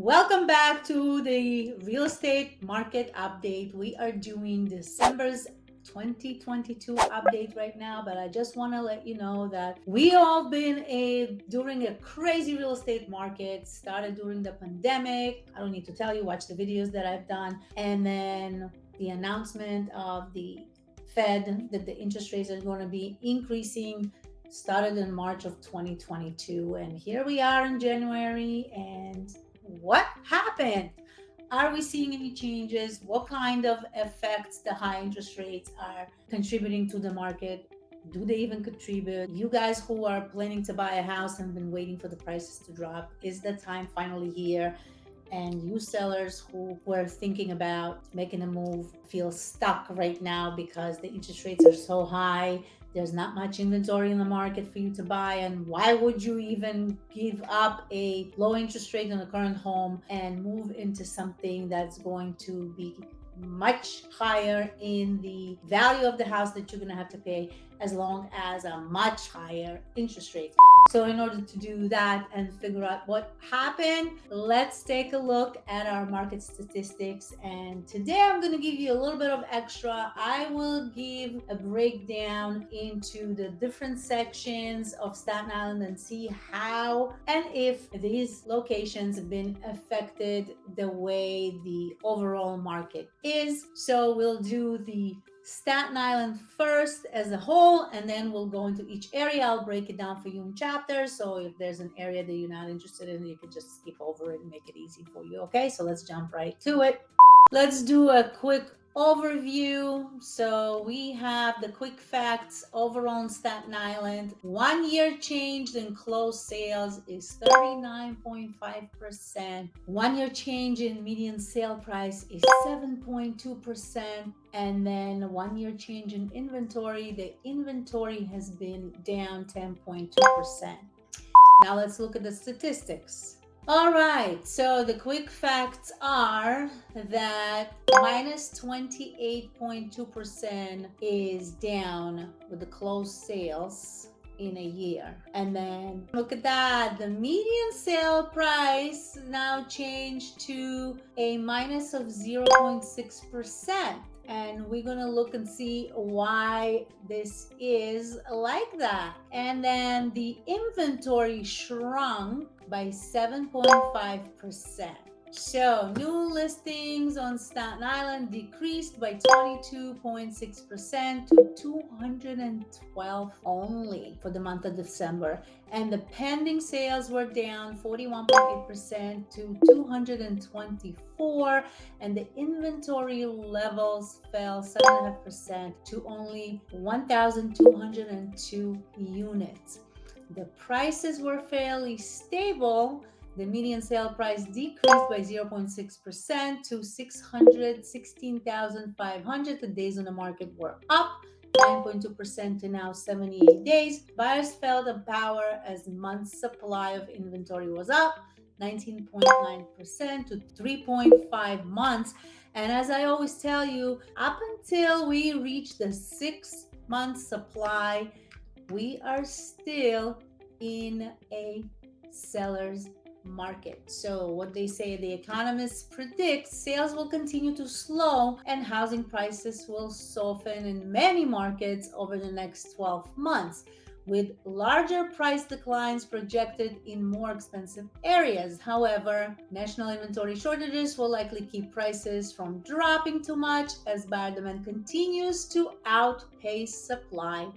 Welcome back to the real estate market update. We are doing December's 2022 update right now, but I just want to let you know that we all been a during a crazy real estate market. Started during the pandemic. I don't need to tell you, watch the videos that I've done, and then the announcement of the Fed that the interest rates are going to be increasing started in March of 2022 and here we are in January and what happened? Are we seeing any changes? What kind of effects the high interest rates are contributing to the market? Do they even contribute? You guys who are planning to buy a house and been waiting for the prices to drop, is the time finally here? And you sellers who were thinking about making a move feel stuck right now because the interest rates are so high there's not much inventory in the market for you to buy. And why would you even give up a low interest rate on a current home and move into something that's going to be much higher in the value of the house that you're going to have to pay as long as a much higher interest rate. So in order to do that and figure out what happened, let's take a look at our market statistics. And today I'm going to give you a little bit of extra. I will give a breakdown into the different sections of Staten Island and see how and if these locations have been affected the way the overall market is. So we'll do the Staten Island first as a whole, and then we'll go into each area. I'll break it down for you in chapters. So if there's an area that you're not interested in, you can just skip over it and make it easy for you. Okay, so let's jump right to it. Let's do a quick overview. So we have the quick facts overall in Staten Island. One year change in closed sales is 39.5%. One year change in median sale price is 7.2%. And then one year change in inventory, the inventory has been down 10.2%. Now let's look at the statistics. All right, so the quick facts are that minus 28.2% is down with the closed sales in a year. And then look at that, the median sale price now changed to a minus of 0.6% and we're gonna look and see why this is like that. And then the inventory shrunk by 7.5%. So new listings on Staten Island decreased by 22.6% to 212 only for the month of December. And the pending sales were down 41.8% to 224. And the inventory levels fell 7.5% to only 1,202 units. The prices were fairly stable the median sale price decreased by 0.6% to 616,500. The days on the market were up 9.2% to now 78 days. Buyers felt the power as month's supply of inventory was up 19.9% to 3.5 months. And as I always tell you, up until we reach the six month supply, we are still in a seller's market. So what they say, the economists predict sales will continue to slow and housing prices will soften in many markets over the next 12 months with larger price declines projected in more expensive areas. However, national inventory shortages will likely keep prices from dropping too much as buyer demand continues to outpace supply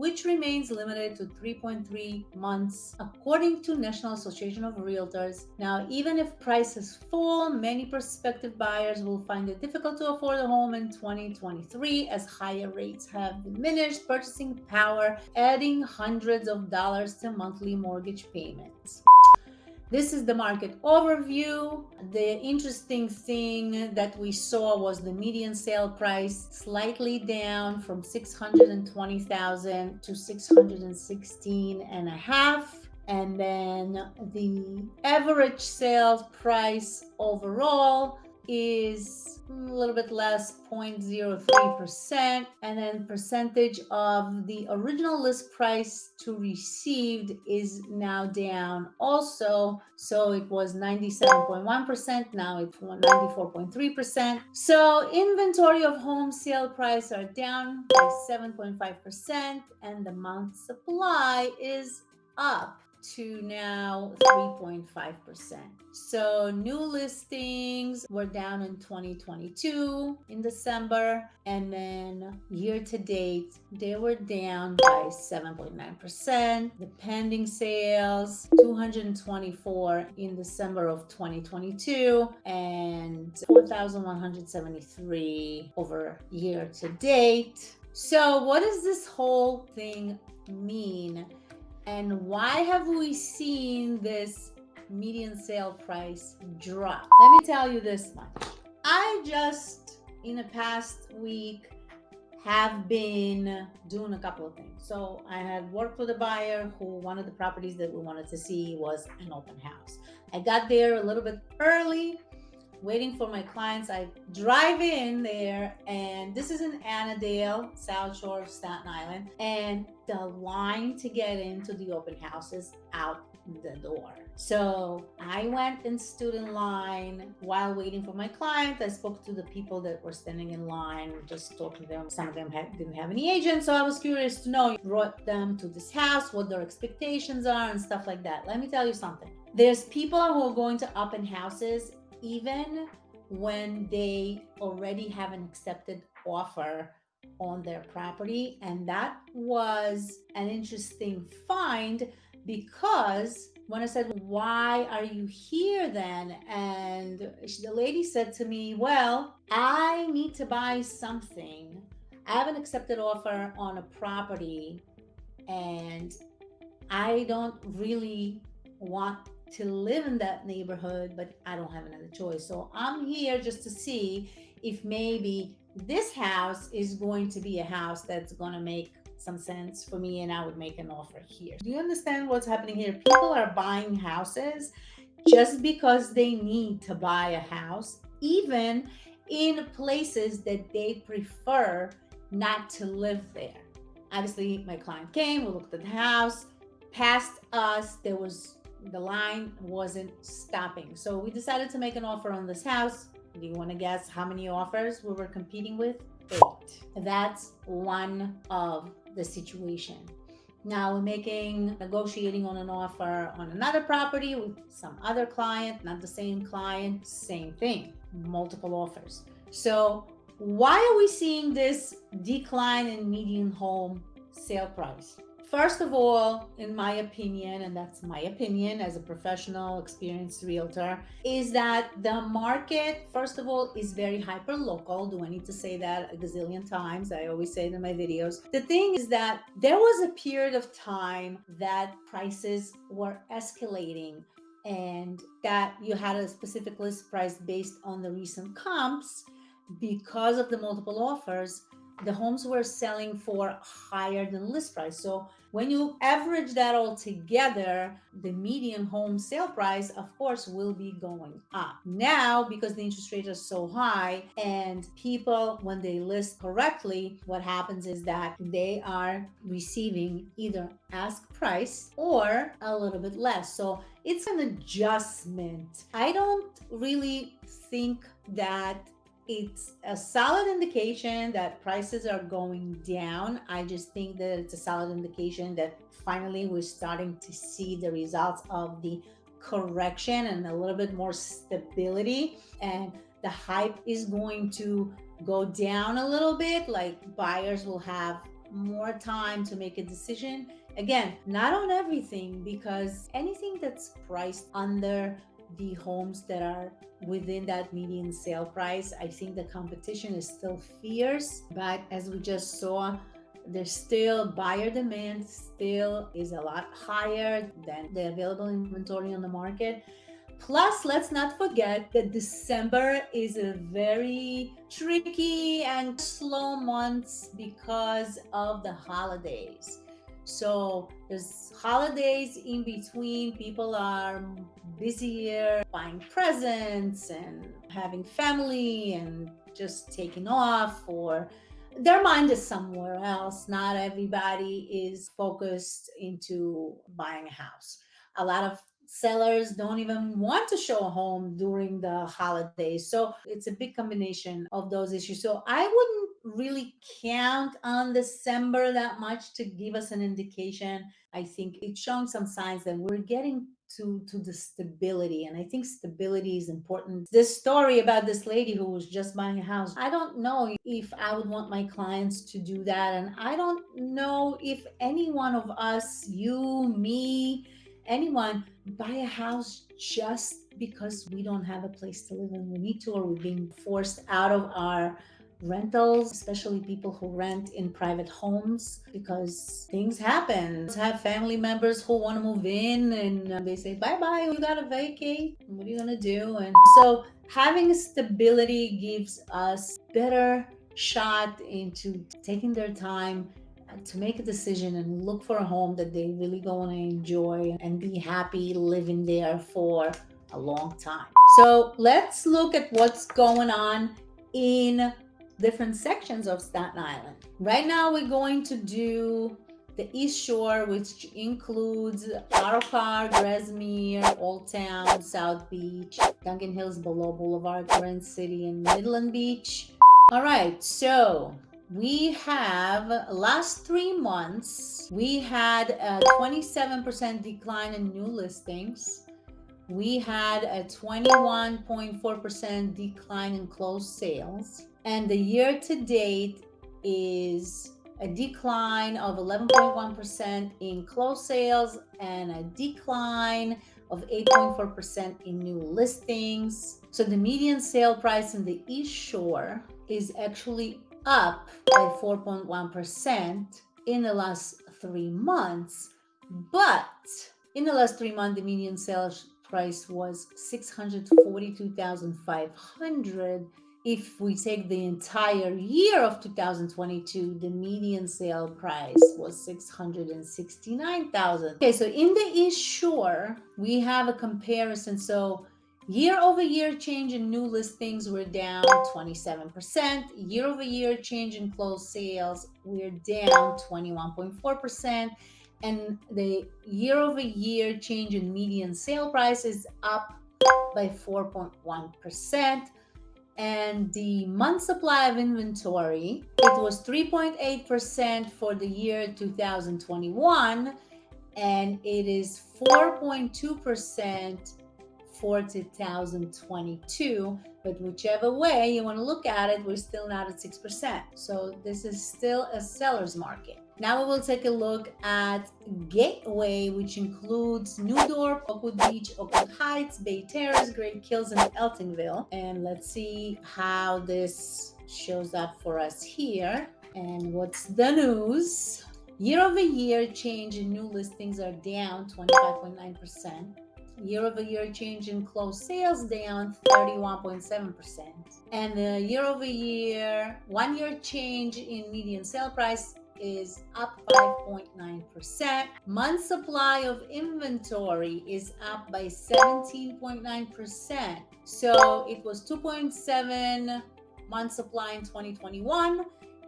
which remains limited to 3.3 months, according to National Association of Realtors. Now, even if prices fall, many prospective buyers will find it difficult to afford a home in 2023 as higher rates have diminished purchasing power, adding hundreds of dollars to monthly mortgage payments. This is the market overview. The interesting thing that we saw was the median sale price slightly down from 620,000 to 616 and a half. And then the average sales price overall is a little bit less 0.03% and then percentage of the original list price to received is now down also. So it was 97.1% now it's 94.3% so inventory of home sale price are down by 7.5% and the month supply is up to now 3.5%. So new listings were down in 2022 in December, and then year to date, they were down by 7.9%. The pending sales, 224 in December of 2022, and 4,173 over year to date. So what does this whole thing mean? And why have we seen this median sale price drop? Let me tell you this much. I just, in the past week, have been doing a couple of things. So I had worked with a buyer who one of the properties that we wanted to see was an open house. I got there a little bit early waiting for my clients. I drive in there, and this is in Annadale, South Shore of Staten Island, and the line to get into the open house is out the door. So I went and stood in line while waiting for my client. I spoke to the people that were standing in line, just talking to them. Some of them had, didn't have any agents, so I was curious to know. Brought them to this house, what their expectations are, and stuff like that. Let me tell you something. There's people who are going to open houses even when they already have an accepted offer on their property. And that was an interesting find because when I said, Why are you here then? And the lady said to me, Well, I need to buy something. I have an accepted offer on a property and I don't really want to live in that neighborhood, but I don't have another choice. So I'm here just to see if maybe this house is going to be a house that's going to make some sense for me and I would make an offer here. Do you understand what's happening here? People are buying houses just because they need to buy a house, even in places that they prefer not to live there. Obviously, my client came, we looked at the house, past us, there was the line wasn't stopping. So we decided to make an offer on this house. Do you want to guess how many offers we were competing with? Eight. That's one of the situation. Now we're making, negotiating on an offer on another property with some other client, not the same client, same thing, multiple offers. So why are we seeing this decline in median home sale price? First of all, in my opinion, and that's my opinion as a professional, experienced realtor, is that the market, first of all, is very hyper local. Do I need to say that a gazillion times? I always say it in my videos. The thing is that there was a period of time that prices were escalating and that you had a specific list price based on the recent comps because of the multiple offers the homes were selling for higher than list price. So when you average that all together, the median home sale price, of course, will be going up. Now, because the interest rates are so high and people, when they list correctly, what happens is that they are receiving either ask price or a little bit less. So it's an adjustment. I don't really think that it's a solid indication that prices are going down. I just think that it's a solid indication that finally we're starting to see the results of the correction and a little bit more stability. And the hype is going to go down a little bit. Like buyers will have more time to make a decision. Again, not on everything because anything that's priced under the homes that are within that median sale price. I think the competition is still fierce, but as we just saw, there's still buyer demand still is a lot higher than the available inventory on the market. Plus, let's not forget that December is a very tricky and slow month because of the holidays. So there's holidays in between. People are busier buying presents and having family and just taking off or their mind is somewhere else. Not everybody is focused into buying a house. A lot of sellers don't even want to show a home during the holidays. So it's a big combination of those issues. So I wouldn't really count on December that much to give us an indication. I think it's showing some signs that we're getting to to the stability and i think stability is important this story about this lady who was just buying a house i don't know if i would want my clients to do that and i don't know if any one of us you me anyone buy a house just because we don't have a place to live and we need to or we're being forced out of our rentals, especially people who rent in private homes because things happen. Have family members who want to move in and uh, they say, bye bye, we got to vacate. What are you going to do? And so having stability gives us better shot into taking their time uh, to make a decision and look for a home that they really going to enjoy and be happy living there for a long time. So let's look at what's going on in different sections of Staten Island. Right now, we're going to do the East Shore, which includes Park, Grasmere, Old Town, South Beach, Dongan Hills below Boulevard, Grant City, and Midland Beach. All right, so we have last three months, we had a 27% decline in new listings. We had a 21.4% decline in closed sales and the year to date is a decline of 11.1% in closed sales and a decline of 8.4% in new listings. So the median sale price in the East Shore is actually up by 4.1% in the last three months. But in the last three months, the median sales price was 642,500 if we take the entire year of 2022, the median sale price was 669,000. Okay, so in the Shore, we have a comparison. So year over year change in new listings, we're down 27%. Year over year change in closed sales, we're down 21.4%. And the year over year change in median sale price is up by 4.1% and the month supply of inventory, it was 3.8% for the year 2021, and it is 4.2% for 2022. But whichever way you want to look at it, we're still not at 6%. So this is still a seller's market. Now we will take a look at Gateway, which includes New Dorp, Oakwood Beach, Oakwood Heights, Bay Terrace, Great Kills, and Eltingville. And let's see how this shows up for us here. And what's the news? Year over year change in new listings are down 25.9%. Year over year change in closed sales down 31.7%. And the year over year, one year change in median sale price is up 5.9%. Month supply of inventory is up by 17.9%. So it was 2.7 month supply in 2021.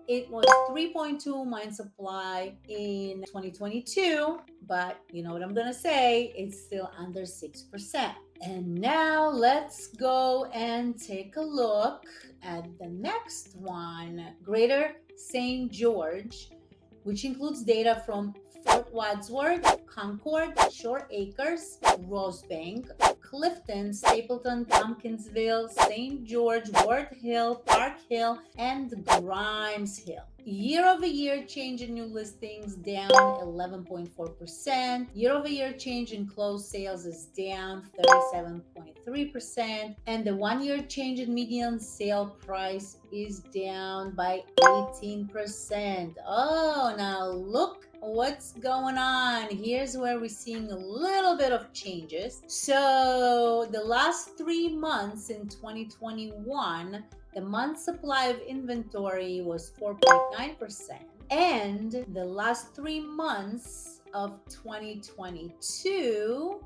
It was 3.2 month supply in 2022, but you know what I'm gonna say, it's still under 6%. And now let's go and take a look at the next one, Greater St. George which includes data from Fort Wadsworth, Concord, Shore Acres, Rosebank, Clifton, Stapleton, Tompkinsville, St. George, Ward Hill, Park Hill, and Grymes Hill. Year over year change in new listings down 11.4%. Year over year change in closed sales is down 37.3%. And the one year change in median sale price is down by 18%. Oh, now look what's going on here's where we're seeing a little bit of changes so the last three months in 2021 the month supply of inventory was 4.9% and the last three months of 2022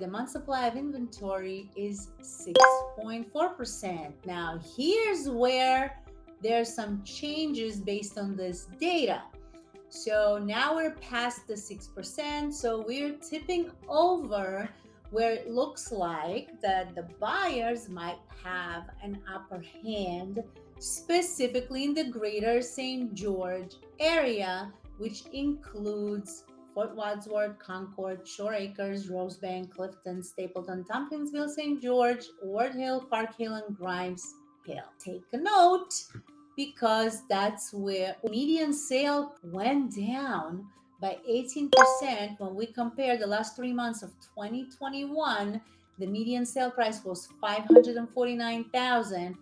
the month supply of inventory is 6.4%. Now, here's where there's some changes based on this data. So now we're past the 6%. So we're tipping over where it looks like that the buyers might have an upper hand, specifically in the greater St. George area, which includes Fort Wadsworth, Concord, Shore Acres, Rosebank, Clifton, Stapleton, Tompkinsville, St. George, Ward Hill, Park Hill, and Grymes Hill. Take a note because that's where median sale went down by 18% when we compare the last three months of 2021 the median sale price was 549000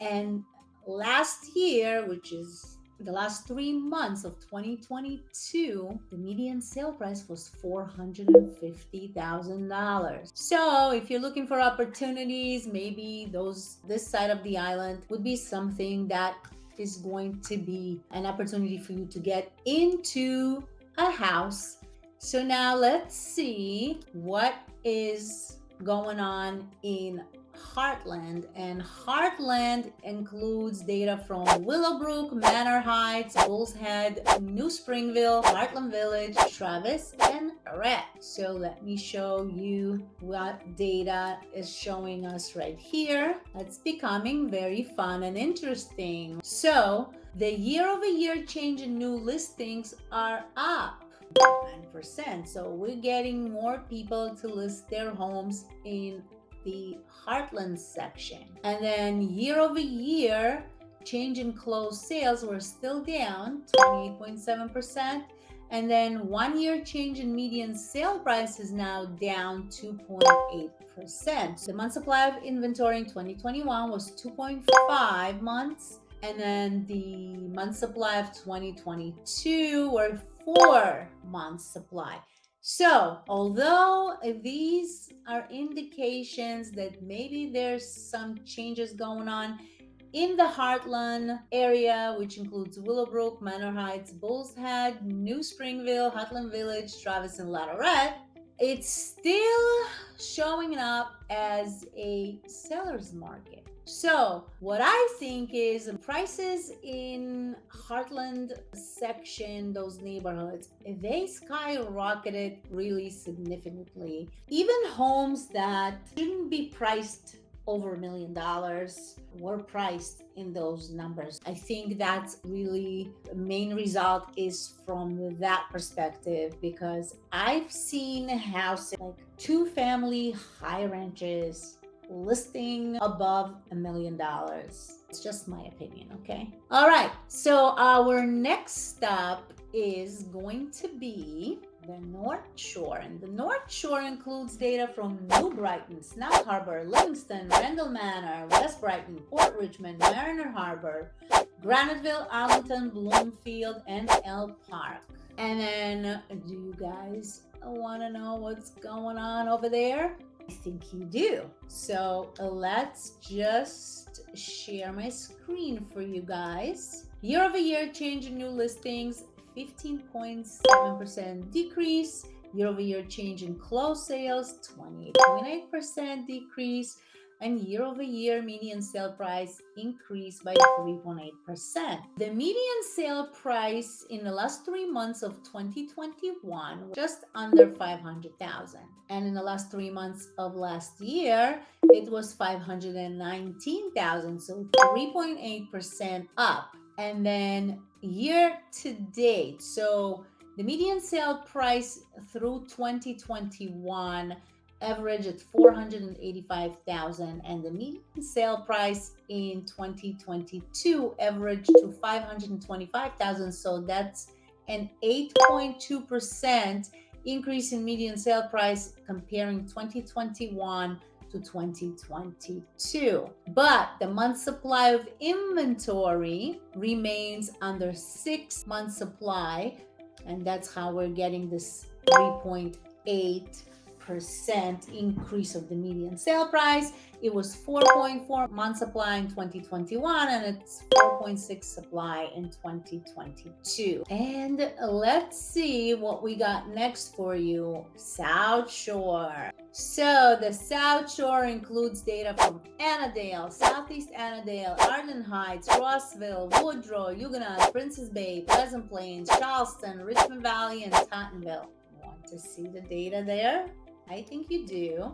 and last year which is the last three months of 2022, the median sale price was $450,000. So if you're looking for opportunities, maybe those this side of the island would be something that is going to be an opportunity for you to get into a house. So now let's see what is going on in Heartland, and Heartland includes data from Willowbrook, Manor Heights, Bulls Head, New Springville, Heartland Village, Travis, and Rhett. So let me show you what data is showing us right here. It's becoming very fun and interesting. So the year-over-year -year change in new listings are up 9%. So we're getting more people to list their homes in the Heartland section. And then year over year, change in closed sales were still down 28.7%. And then one year change in median sale price is now down 2.8%. The month supply of inventory in 2021 was 2.5 months. And then the month supply of 2022 were four months supply. So, although these are indications that maybe there's some changes going on in the Heartland area, which includes Willowbrook, Manor Heights, Bulls Head, New Springville, Heartland Village, Travis, and LaTourette, it's still showing up as a seller's market. So what I think is prices in Heartland section, those neighborhoods, they skyrocketed really significantly. Even homes that shouldn't be priced over a million dollars were priced in those numbers. I think that's really the main result is from that perspective because I've seen houses like two family high ranches listing above a million dollars. It's just my opinion, okay? All right, so our next stop is going to be the North Shore. And the North Shore includes data from New Brighton, Snug Harbor, Livingston, Randall Manor, West Brighton, Port Richmond, Mariner Harbor, Graniteville, Arlington, Bloomfield, and Elm Park. And then, do you guys want to know what's going on over there? I think you do. So let's just share my screen for you guys. Year over year change in new listings, 15.7% decrease. Year over year change in closed sales, 28.8% decrease and year over year median sale price increased by 3.8%. The median sale price in the last three months of 2021 was just under 500,000. And in the last three months of last year, it was 519,000. So 3.8% up. And then year to date, so the median sale price through 2021 average at 485,000 and the median sale price in 2022 averaged to 525,000 so that's an 8.2% increase in median sale price comparing 2021 to 2022 but the month supply of inventory remains under six months supply and that's how we're getting this 3.8 percent increase of the median sale price. It was 4.4 month supply in 2021 and it's 4.6 supply in 2022. And let's see what we got next for you. South Shore. So the South Shore includes data from Annadale, Southeast Annadale, Arden Heights, Rossville, Woodrow, Huguenot, Prince's Bay, Pleasant Plains, Charleston, Richmond Valley, and Tottenville. Want to see the data there? I think you do.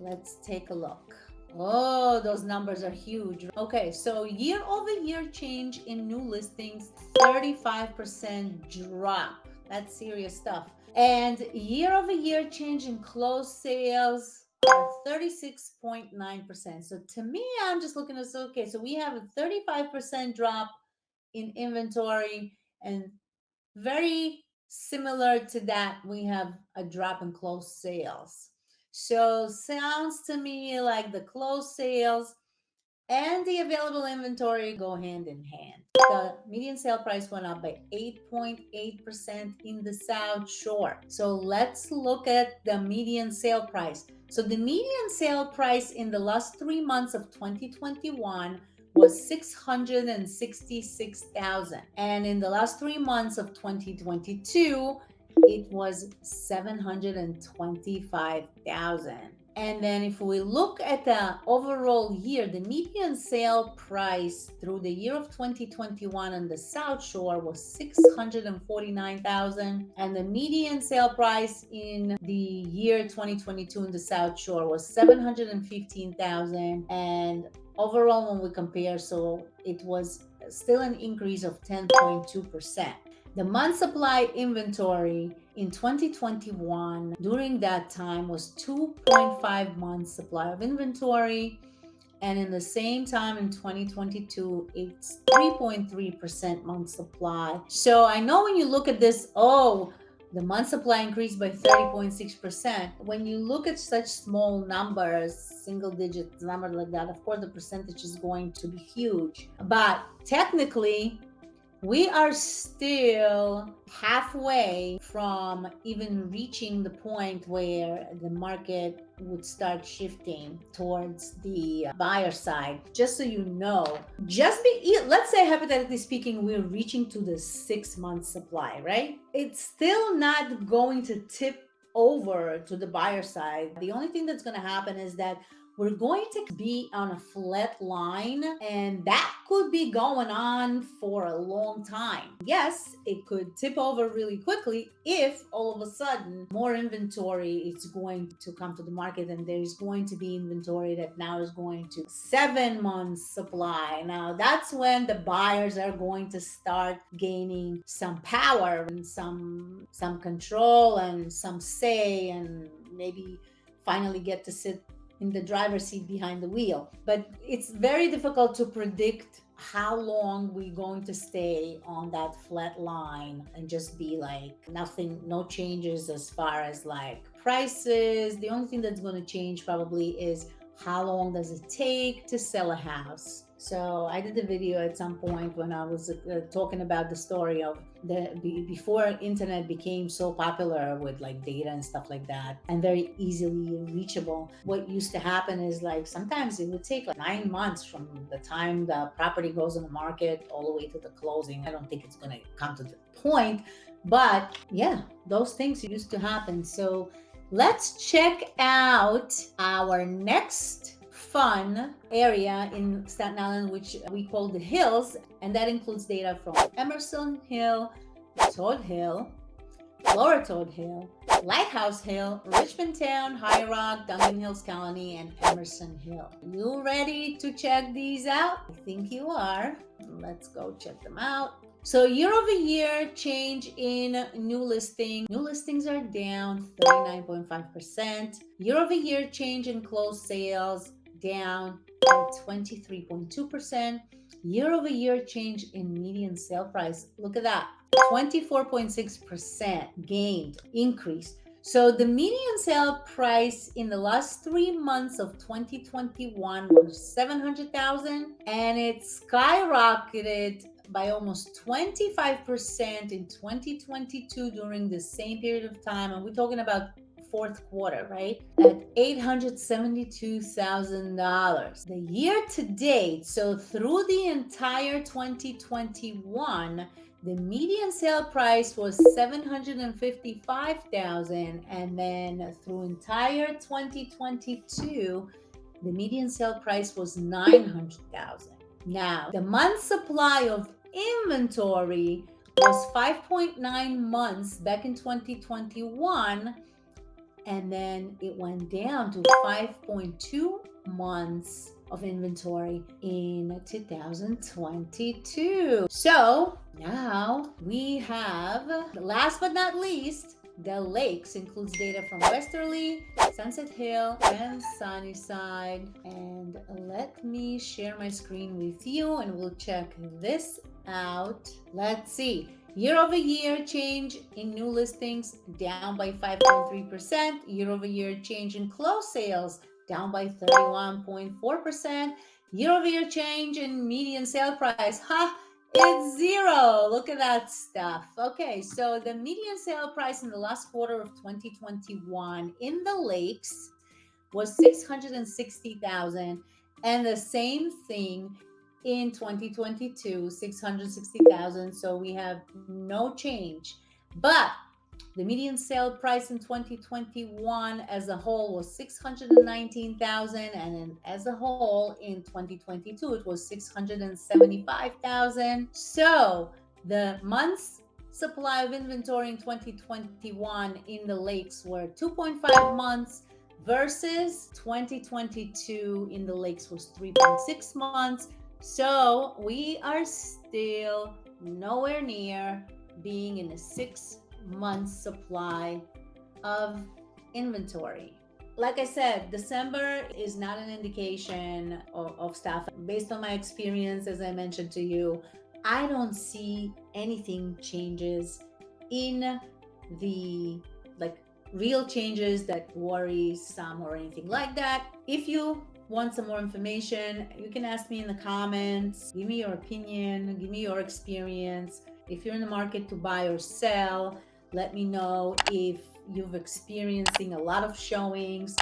Let's take a look. Oh, those numbers are huge. Okay, so year over year change in new listings, 35% drop. That's serious stuff. And year over year change in closed sales, 36.9%. So to me, I'm just looking at this, okay, so we have a 35% drop in inventory and very similar to that, we have a drop in closed sales. So sounds to me like the closed sales and the available inventory go hand in hand. The median sale price went up by 8.8% in the South Shore. So let's look at the median sale price. So the median sale price in the last three months of 2021 was 666,000. And in the last three months of 2022, it was 725,000. And then if we look at the overall year, the median sale price through the year of 2021 on the South Shore was 649,000 and the median sale price in the year 2022 in the South Shore was 715,000 and overall when we compare so it was still an increase of 10.2%. The month supply inventory in 2021 during that time was 2.5 months supply of inventory and in the same time in 2022 it's 3.3% month supply so i know when you look at this oh the month supply increased by 30.6%. When you look at such small numbers, single digit number like that, of course, the percentage is going to be huge. But technically, we are still halfway from even reaching the point where the market would start shifting towards the buyer side. Just so you know just be let's say hypothetically speaking we're reaching to the six month supply right? It's still not going to tip over to the buyer side. The only thing that's going to happen is that we're going to be on a flat line and that could be going on for a long time. Yes, it could tip over really quickly if all of a sudden more inventory is going to come to the market and there's going to be inventory that now is going to seven months supply. Now that's when the buyers are going to start gaining some power and some some control and some say and maybe finally get to sit in the driver's seat behind the wheel. But it's very difficult to predict how long we're going to stay on that flat line and just be like nothing, no changes as far as like prices. The only thing that's going to change probably is how long does it take to sell a house so I did a video at some point when I was uh, talking about the story of the before internet became so popular with like data and stuff like that and very easily reachable. What used to happen is like sometimes it would take like nine months from the time the property goes on the market all the way to the closing. I don't think it's going to come to the point, but yeah, those things used to happen. So let's check out our next fun area in Staten Island, which we call the Hills, and that includes data from Emerson Hill, Todd Hill, Lower Todd Hill, Lighthouse Hill, Richmond Town, High Rock, Dongan Hills Colony, and Emerson Hill. You ready to check these out? I think you are. Let's go check them out. So year over year change in new listing. New listings are down 39.5%. Year over year change in closed sales down by 23.2%. Year over year change in median sale price. Look at that 24.6% gained increase. So the median sale price in the last three months of 2021 was 700,000 and it skyrocketed by almost 25% in 2022 during the same period of time. And we're talking about fourth quarter, right? At $872,000. The year to date, so through the entire 2021, the median sale price was 755,000 and then through entire 2022 the median sale price was 900,000. Now, the month supply of inventory was 5.9 months back in 2021 and then it went down to 5.2 months of inventory in 2022. So now we have, last but not least, the lakes includes data from Westerleigh, Sunset Hill, and Sunnyside. And let me share my screen with you and we'll check this out. Let's see. Year over year change in new listings down by 5.3%. Year over year change in closed sales down by 31.4%. Year over year change in median sale price. Ha! It's zero. Look at that stuff. Okay, so the median sale price in the last quarter of 2021 in the lakes was 660,000 and the same thing in 2022 660,000 so we have no change but the median sale price in 2021 as a whole was 619,000 and then as a whole in 2022 it was 675,000. So the months supply of inventory in 2021 in the lakes were 2.5 months versus 2022 in the lakes was 3.6 months. So we are still nowhere near being in a six month supply of inventory. Like I said, December is not an indication of, of stuff. Based on my experience, as I mentioned to you, I don't see anything changes in the like real changes that worry some or anything like that. If you want some more information, you can ask me in the comments. Give me your opinion, give me your experience. If you're in the market to buy or sell, let me know if you've experiencing a lot of showings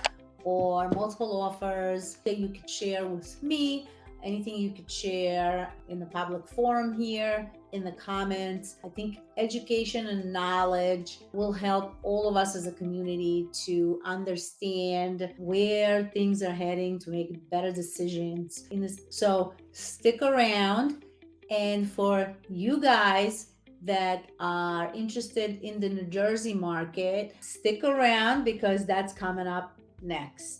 or multiple offers that you could share with me anything you could share in the public forum here in the comments. I think education and knowledge will help all of us as a community to understand where things are heading to make better decisions in this. So stick around. And for you guys that are interested in the New Jersey market, stick around because that's coming up next.